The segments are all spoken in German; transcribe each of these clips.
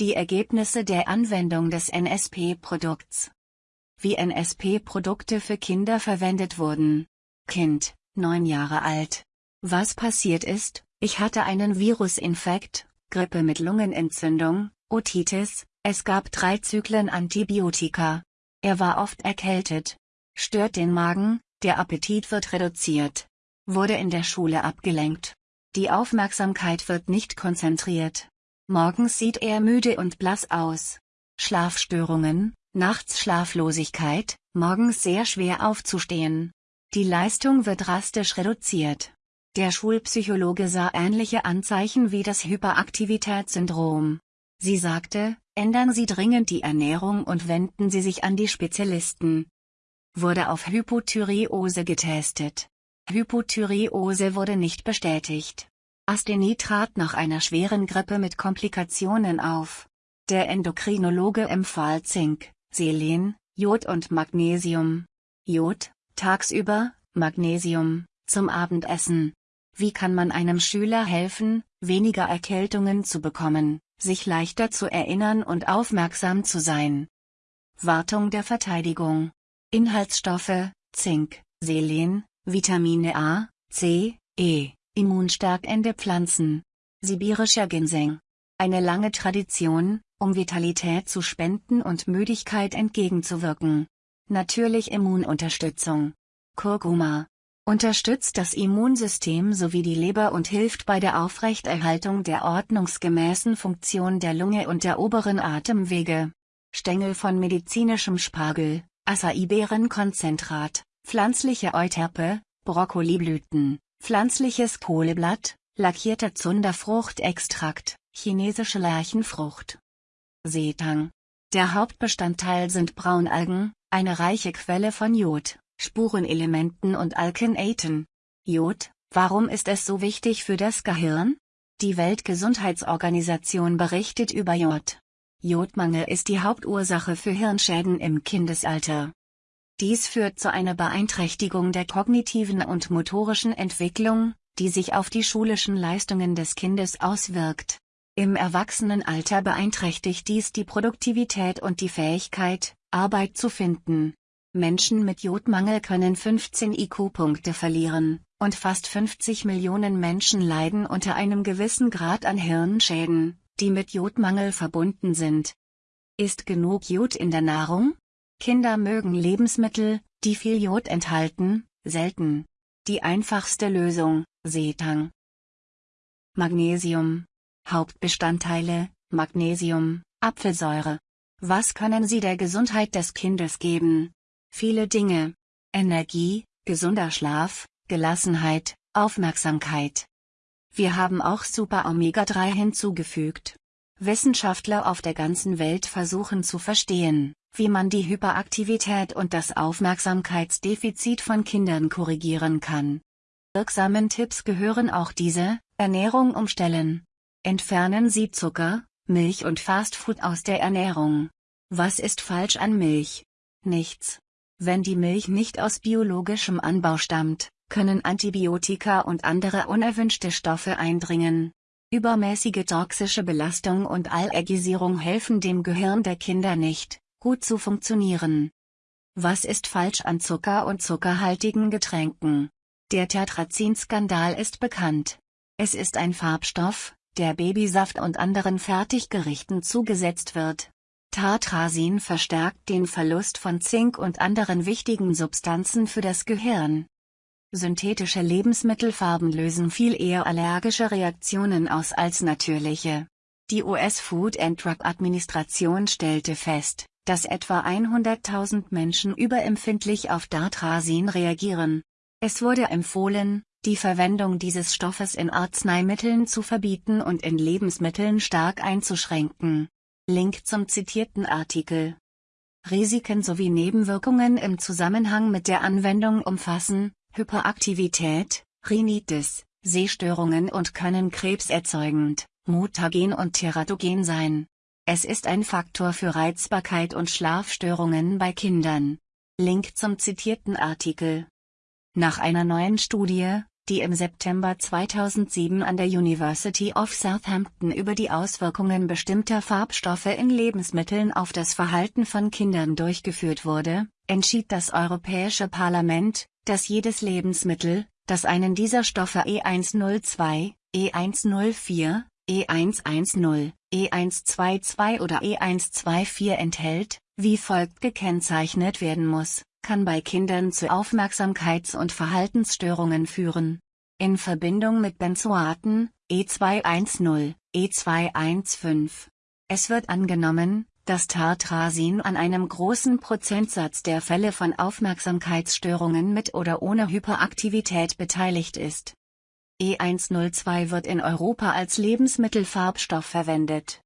Die Ergebnisse der Anwendung des NSP-Produkts. Wie NSP-Produkte für Kinder verwendet wurden. Kind, 9 Jahre alt. Was passiert ist, ich hatte einen Virusinfekt, Grippe mit Lungenentzündung, Otitis, es gab drei Zyklen Antibiotika. Er war oft erkältet. Stört den Magen, der Appetit wird reduziert. Wurde in der Schule abgelenkt. Die Aufmerksamkeit wird nicht konzentriert. Morgens sieht er müde und blass aus. Schlafstörungen, nachts Schlaflosigkeit, morgens sehr schwer aufzustehen. Die Leistung wird drastisch reduziert. Der Schulpsychologe sah ähnliche Anzeichen wie das Hyperaktivitätssyndrom. Sie sagte, ändern Sie dringend die Ernährung und wenden Sie sich an die Spezialisten. Wurde auf Hypothyreose getestet. Hypothyreose wurde nicht bestätigt. Asthenie trat nach einer schweren Grippe mit Komplikationen auf. Der Endokrinologe empfahl Zink, Selen, Jod und Magnesium. Jod, tagsüber, Magnesium, zum Abendessen. Wie kann man einem Schüler helfen, weniger Erkältungen zu bekommen, sich leichter zu erinnern und aufmerksam zu sein? Wartung der Verteidigung. Inhaltsstoffe, Zink, Selen, Vitamine A, C, E, immunstärkende Pflanzen. Sibirischer Ginseng. Eine lange Tradition, um Vitalität zu spenden und Müdigkeit entgegenzuwirken. Natürlich Immununterstützung. Kurkuma. Unterstützt das Immunsystem sowie die Leber und hilft bei der Aufrechterhaltung der ordnungsgemäßen Funktion der Lunge und der oberen Atemwege. Stängel von medizinischem Spargel, Acai-Beerenkonzentrat, pflanzliche Euterpe, Brokkoliblüten, Pflanzliches Kohleblatt, lackierter Zunderfruchtextrakt, chinesische Lärchenfrucht. Seetang. Der Hauptbestandteil sind Braunalgen, eine reiche Quelle von Jod, Spurenelementen und Alkenaten. Jod, warum ist es so wichtig für das Gehirn? Die Weltgesundheitsorganisation berichtet über Jod. Jodmangel ist die Hauptursache für Hirnschäden im Kindesalter. Dies führt zu einer Beeinträchtigung der kognitiven und motorischen Entwicklung, die sich auf die schulischen Leistungen des Kindes auswirkt. Im Erwachsenenalter beeinträchtigt dies die Produktivität und die Fähigkeit, Arbeit zu finden. Menschen mit Jodmangel können 15 IQ-Punkte verlieren, und fast 50 Millionen Menschen leiden unter einem gewissen Grad an Hirnschäden, die mit Jodmangel verbunden sind. Ist genug Jod in der Nahrung? Kinder mögen Lebensmittel, die viel Jod enthalten, selten. Die einfachste Lösung, Seetang. Magnesium. Hauptbestandteile, Magnesium, Apfelsäure. Was können sie der Gesundheit des Kindes geben? Viele Dinge. Energie, gesunder Schlaf, Gelassenheit, Aufmerksamkeit. Wir haben auch Super Omega-3 hinzugefügt. Wissenschaftler auf der ganzen Welt versuchen zu verstehen, wie man die Hyperaktivität und das Aufmerksamkeitsdefizit von Kindern korrigieren kann. Wirksamen Tipps gehören auch diese, Ernährung umstellen. Entfernen Sie Zucker, Milch und Fastfood aus der Ernährung. Was ist falsch an Milch? Nichts. Wenn die Milch nicht aus biologischem Anbau stammt, können Antibiotika und andere unerwünschte Stoffe eindringen. Übermäßige toxische Belastung und Allergisierung helfen dem Gehirn der Kinder nicht gut zu funktionieren. Was ist falsch an Zucker und zuckerhaltigen Getränken? Der Tetrazin-Skandal ist bekannt. Es ist ein Farbstoff, der Babysaft und anderen Fertiggerichten zugesetzt wird. Tartrazin verstärkt den Verlust von Zink und anderen wichtigen Substanzen für das Gehirn. Synthetische Lebensmittelfarben lösen viel eher allergische Reaktionen aus als natürliche. Die US Food and Drug Administration stellte fest, dass etwa 100.000 Menschen überempfindlich auf Dartrasin reagieren. Es wurde empfohlen, die Verwendung dieses Stoffes in Arzneimitteln zu verbieten und in Lebensmitteln stark einzuschränken. Link zum zitierten Artikel. Risiken sowie Nebenwirkungen im Zusammenhang mit der Anwendung umfassen Hyperaktivität, Rhinitis, Sehstörungen und können krebserzeugend, mutagen und teratogen sein. Es ist ein Faktor für Reizbarkeit und Schlafstörungen bei Kindern. Link zum zitierten Artikel. Nach einer neuen Studie, die im September 2007 an der University of Southampton über die Auswirkungen bestimmter Farbstoffe in Lebensmitteln auf das Verhalten von Kindern durchgeführt wurde, entschied das Europäische Parlament, dass jedes Lebensmittel, das einen dieser Stoffe E102, E104, E110, E122 oder E124 enthält, wie folgt gekennzeichnet werden muss, kann bei Kindern zu Aufmerksamkeits- und Verhaltensstörungen führen. In Verbindung mit Benzoaten, E210, E215. Es wird angenommen, dass Tartrazin an einem großen Prozentsatz der Fälle von Aufmerksamkeitsstörungen mit oder ohne Hyperaktivität beteiligt ist. E102 wird in Europa als Lebensmittelfarbstoff verwendet.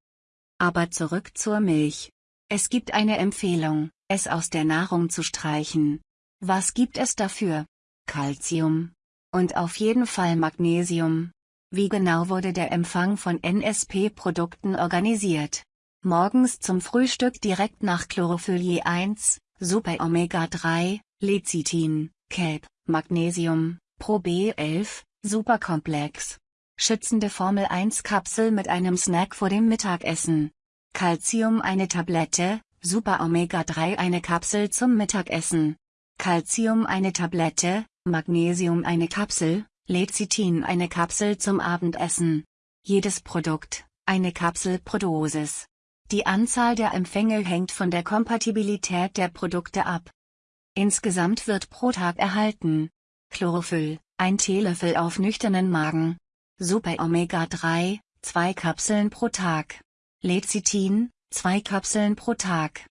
Aber zurück zur Milch. Es gibt eine Empfehlung, es aus der Nahrung zu streichen. Was gibt es dafür? Calcium. Und auf jeden Fall Magnesium. Wie genau wurde der Empfang von NSP-Produkten organisiert? Morgens zum Frühstück direkt nach Chlorophyll 1, Super Omega 3, Lecithin, Kelp, Magnesium, Pro B11, Superkomplex. Schützende Formel 1 Kapsel mit einem Snack vor dem Mittagessen. Calcium eine Tablette, Super Omega 3 eine Kapsel zum Mittagessen. Calcium eine Tablette, Magnesium eine Kapsel, Lecithin eine Kapsel zum Abendessen. Jedes Produkt, eine Kapsel pro Dosis. Die Anzahl der Empfänge hängt von der Kompatibilität der Produkte ab. Insgesamt wird pro Tag erhalten Chlorophyll, ein Teelöffel auf nüchternen Magen. Super Omega 3, 2 Kapseln pro Tag. Lecithin, 2 Kapseln pro Tag.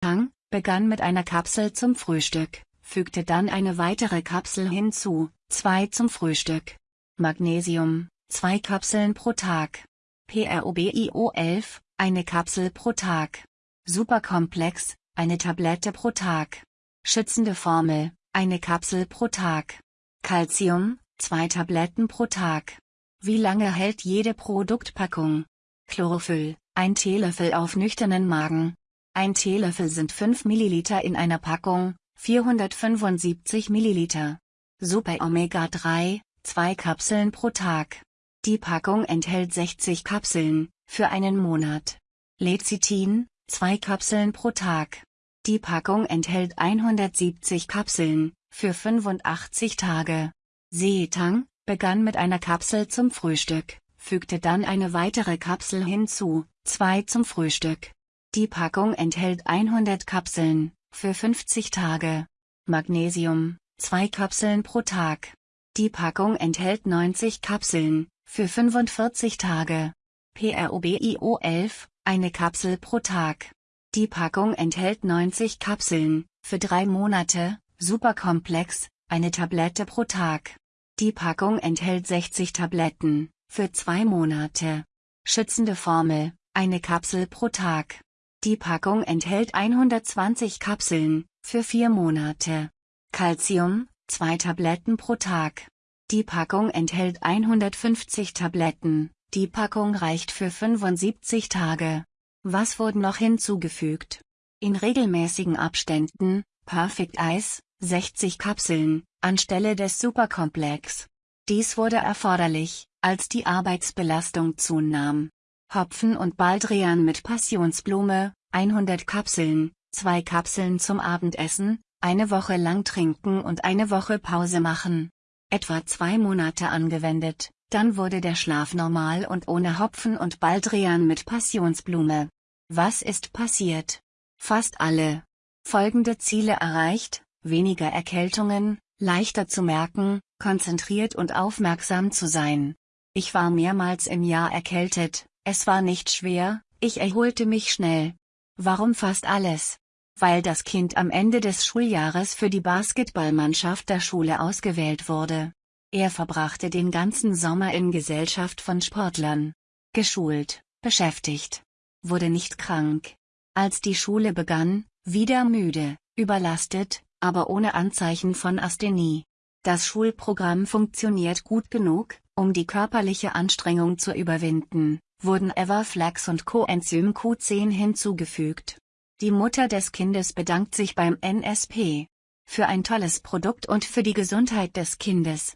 Tang, begann mit einer Kapsel zum Frühstück, fügte dann eine weitere Kapsel hinzu, 2 zum Frühstück. Magnesium, 2 Kapseln pro Tag. PROBIO 11, eine Kapsel pro Tag. Superkomplex, eine Tablette pro Tag. Schützende Formel, eine Kapsel pro Tag. Calcium, zwei Tabletten pro Tag. Wie lange hält jede Produktpackung? Chlorophyll, ein Teelöffel auf nüchternen Magen. Ein Teelöffel sind 5 ml in einer Packung, 475 ml. Super Omega 3, zwei Kapseln pro Tag. Die Packung enthält 60 Kapseln, für einen Monat. Lecithin, zwei Kapseln pro Tag. Die Packung enthält 170 Kapseln, für 85 Tage. Seetang, begann mit einer Kapsel zum Frühstück, fügte dann eine weitere Kapsel hinzu, zwei zum Frühstück. Die Packung enthält 100 Kapseln, für 50 Tage. Magnesium, zwei Kapseln pro Tag. Die Packung enthält 90 Kapseln, für 45 Tage. PROBIO 11, eine Kapsel pro Tag. Die Packung enthält 90 Kapseln, für drei Monate, Superkomplex, eine Tablette pro Tag. Die Packung enthält 60 Tabletten, für zwei Monate. Schützende Formel, eine Kapsel pro Tag. Die Packung enthält 120 Kapseln, für vier Monate. Calcium, zwei Tabletten pro Tag. Die Packung enthält 150 Tabletten, die Packung reicht für 75 Tage. Was wurde noch hinzugefügt? In regelmäßigen Abständen, Perfect Ice, 60 Kapseln, anstelle des Superkomplex. Dies wurde erforderlich, als die Arbeitsbelastung zunahm. Hopfen und Baldrian mit Passionsblume, 100 Kapseln, zwei Kapseln zum Abendessen, eine Woche lang trinken und eine Woche Pause machen. Etwa zwei Monate angewendet. Dann wurde der Schlaf normal und ohne Hopfen und Baldrian mit Passionsblume. Was ist passiert? Fast alle. Folgende Ziele erreicht, weniger Erkältungen, leichter zu merken, konzentriert und aufmerksam zu sein. Ich war mehrmals im Jahr erkältet, es war nicht schwer, ich erholte mich schnell. Warum fast alles? Weil das Kind am Ende des Schuljahres für die Basketballmannschaft der Schule ausgewählt wurde. Er verbrachte den ganzen Sommer in Gesellschaft von Sportlern. Geschult, beschäftigt. Wurde nicht krank. Als die Schule begann, wieder müde, überlastet, aber ohne Anzeichen von Asthenie. Das Schulprogramm funktioniert gut genug, um die körperliche Anstrengung zu überwinden, wurden Everflax und Coenzym Q10 hinzugefügt. Die Mutter des Kindes bedankt sich beim NSP. Für ein tolles Produkt und für die Gesundheit des Kindes.